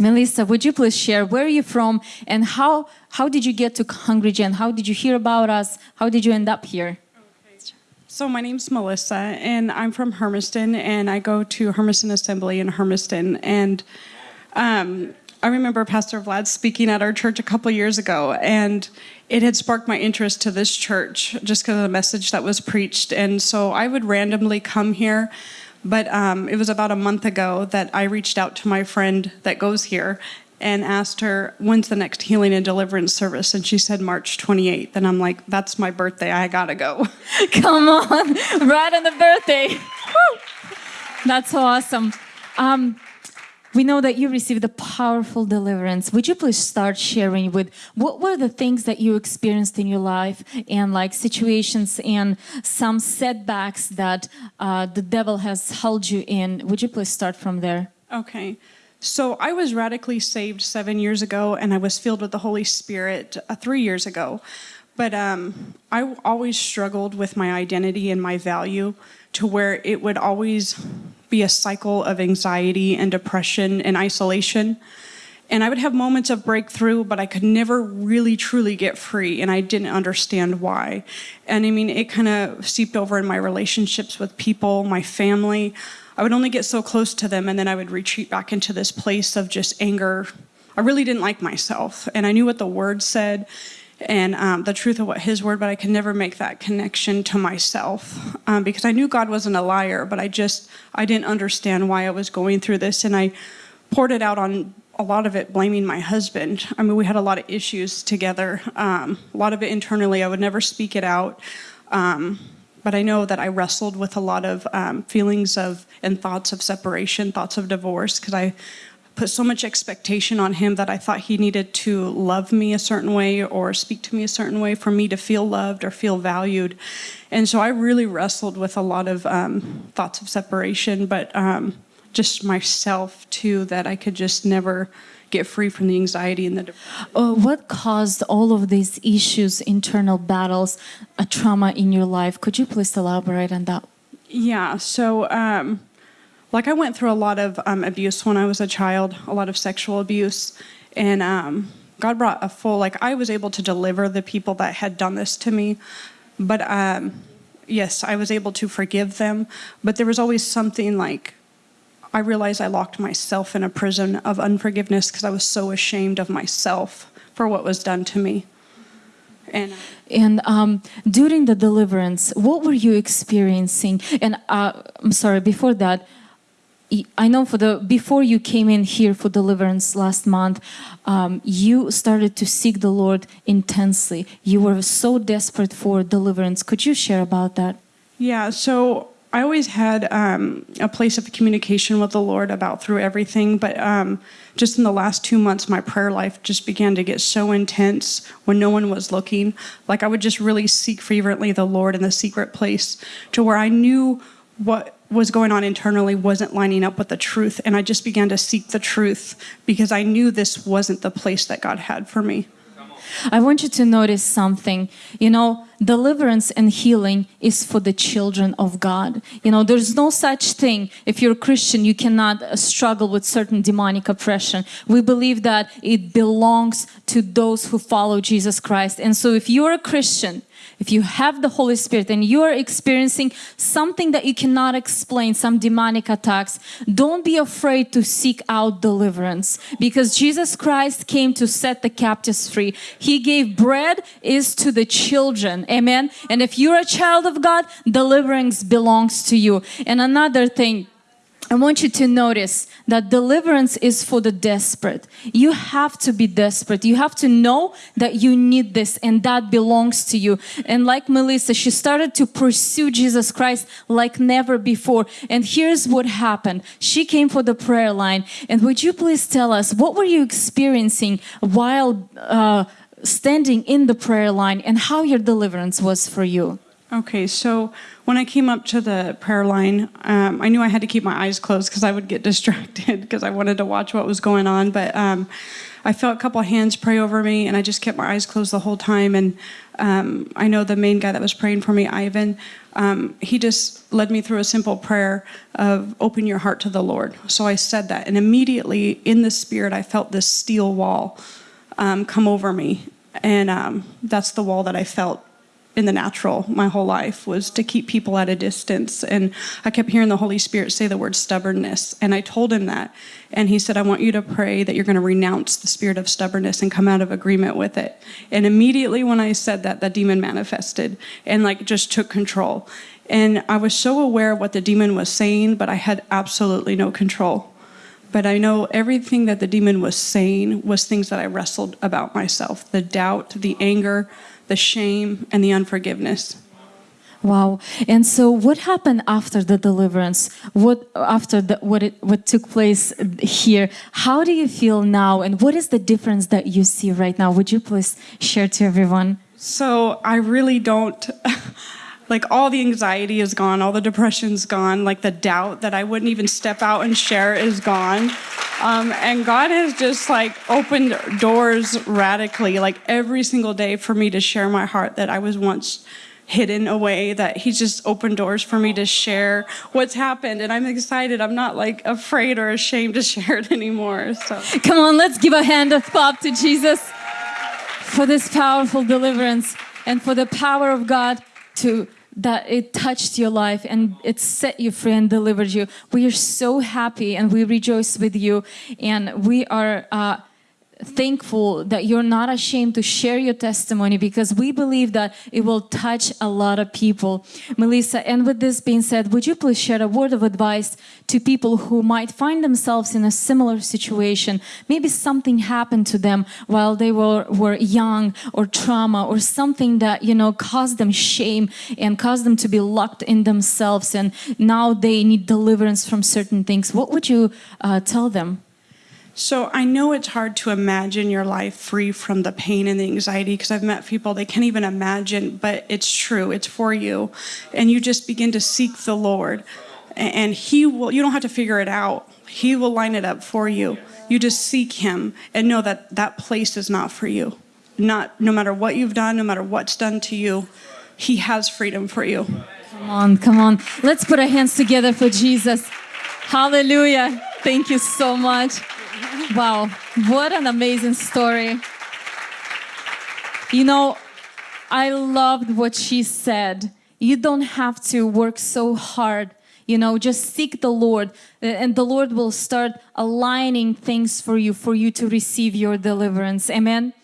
Melissa, would you please share where are you from and how how did you get to HungryGen? How did you hear about us? How did you end up here? So my name's Melissa, and I'm from Hermiston, and I go to Hermiston Assembly in Hermiston. And um, I remember Pastor Vlad speaking at our church a couple years ago, and it had sparked my interest to this church just because of the message that was preached. And so I would randomly come here, but um, it was about a month ago that I reached out to my friend that goes here and asked her, when's the next healing and deliverance service? And she said March 28th. And I'm like, that's my birthday. I gotta go. Come on, right on the birthday. Woo. That's so awesome. Um, we know that you received a powerful deliverance. Would you please start sharing with what were the things that you experienced in your life and like situations and some setbacks that uh, the devil has held you in? Would you please start from there? Okay. So I was radically saved seven years ago, and I was filled with the Holy Spirit uh, three years ago. But um, I always struggled with my identity and my value to where it would always be a cycle of anxiety and depression and isolation. And I would have moments of breakthrough, but I could never really truly get free, and I didn't understand why. And I mean, it kind of seeped over in my relationships with people, my family. I would only get so close to them and then I would retreat back into this place of just anger. I really didn't like myself and I knew what the word said and um, the truth of what his word, but I could never make that connection to myself um, because I knew God wasn't a liar, but I just, I didn't understand why I was going through this. And I poured it out on a lot of it blaming my husband. I mean, we had a lot of issues together, um, a lot of it internally. I would never speak it out. Um, but I know that I wrestled with a lot of um, feelings of and thoughts of separation, thoughts of divorce, because I put so much expectation on him that I thought he needed to love me a certain way or speak to me a certain way for me to feel loved or feel valued. And so I really wrestled with a lot of um, thoughts of separation, but um, just myself too, that I could just never get free from the anxiety and the uh, what caused all of these issues internal battles a trauma in your life could you please elaborate on that yeah so um, like i went through a lot of um, abuse when i was a child a lot of sexual abuse and um, god brought a full like i was able to deliver the people that had done this to me but um, yes i was able to forgive them but there was always something like I realized I locked myself in a prison of unforgiveness because I was so ashamed of myself for what was done to me. And, uh, and um, during the deliverance, what were you experiencing? And uh, I'm sorry, before that, I know for the before you came in here for deliverance last month, um, you started to seek the Lord intensely. You were so desperate for deliverance. Could you share about that? Yeah, so I always had um, a place of communication with the Lord about through everything, but um, just in the last two months, my prayer life just began to get so intense when no one was looking. Like I would just really seek fervently the Lord in the secret place to where I knew what was going on internally wasn't lining up with the truth. And I just began to seek the truth because I knew this wasn't the place that God had for me. I want you to notice something. You know, deliverance and healing is for the children of God. You know, there's no such thing. If you're a Christian, you cannot uh, struggle with certain demonic oppression. We believe that it belongs to those who follow Jesus Christ. And so if you're a Christian, if you have the Holy Spirit and you are experiencing something that you cannot explain, some demonic attacks, don't be afraid to seek out deliverance because Jesus Christ came to set the captives free. He gave bread is to the children. Amen. And if you're a child of God, deliverance belongs to you. And another thing, I want you to notice that deliverance is for the desperate. You have to be desperate. You have to know that you need this and that belongs to you. And like Melissa, she started to pursue Jesus Christ like never before. And here's what happened. She came for the prayer line. And would you please tell us, what were you experiencing while uh, standing in the prayer line and how your deliverance was for you? Okay, so when I came up to the prayer line, um, I knew I had to keep my eyes closed because I would get distracted because I wanted to watch what was going on. But um, I felt a couple hands pray over me, and I just kept my eyes closed the whole time. And um, I know the main guy that was praying for me, Ivan, um, he just led me through a simple prayer of open your heart to the Lord. So I said that, and immediately in the spirit, I felt this steel wall um, come over me. And um, that's the wall that I felt in the natural my whole life was to keep people at a distance. And i kept hearing the holy spirit say the word stubbornness. And i told him that. And he said i want you to pray that you're going to renounce the spirit of stubbornness and come out of agreement with it. And immediately when i said that the demon manifested and like just took control. And i was so aware of what the demon was saying but i had absolutely no control. But I know everything that the demon was saying was things that I wrestled about myself. The doubt, the anger, the shame, and the unforgiveness. Wow. And so what happened after the deliverance? What after the, what it, what took place here? How do you feel now and what is the difference that you see right now? Would you please share to everyone? So I really don't like all the anxiety is gone, all the depression's gone, like the doubt that I wouldn't even step out and share is gone. Um, and God has just like opened doors radically, like every single day for me to share my heart that I was once hidden away, that He's just opened doors for me to share what's happened. And I'm excited. I'm not like afraid or ashamed to share it anymore. So Come on, let's give a hand of clap to Jesus for this powerful deliverance and for the power of God to that it touched your life and it set you free and delivered you. We are so happy and we rejoice with you. And we are uh, thankful that you're not ashamed to share your testimony because we believe that it will touch a lot of people. Melissa, and with this being said, would you please share a word of advice to people who might find themselves in a similar situation? Maybe something happened to them while they were, were young or trauma or something that, you know, caused them shame and caused them to be locked in themselves and now they need deliverance from certain things. What would you uh, tell them? So I know it's hard to imagine your life free from the pain and the anxiety because I've met people they can't even imagine, but it's true. It's for you. And you just begin to seek the Lord. And he will you don't have to figure it out. He will line it up for you. You just seek him and know that that place is not for you. Not no matter what you've done, no matter what's done to you, he has freedom for you. Come on, come on. Let's put our hands together for Jesus. Hallelujah. Thank you so much. Wow, what an amazing story. You know, I loved what she said. You don't have to work so hard. You know, just seek the Lord, uh, and the Lord will start aligning things for you, for you to receive your deliverance. Amen.